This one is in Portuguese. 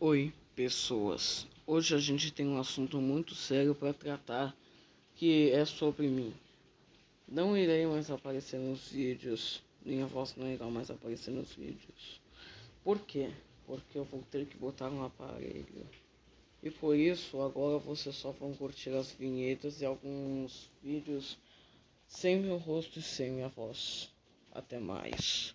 Oi, pessoas. Hoje a gente tem um assunto muito sério para tratar, que é sobre mim. Não irei mais aparecer nos vídeos, minha voz não irá mais aparecer nos vídeos. Por quê? Porque eu vou ter que botar um aparelho. E por isso, agora vocês só vão curtir as vinhetas e alguns vídeos sem meu rosto e sem minha voz. Até mais.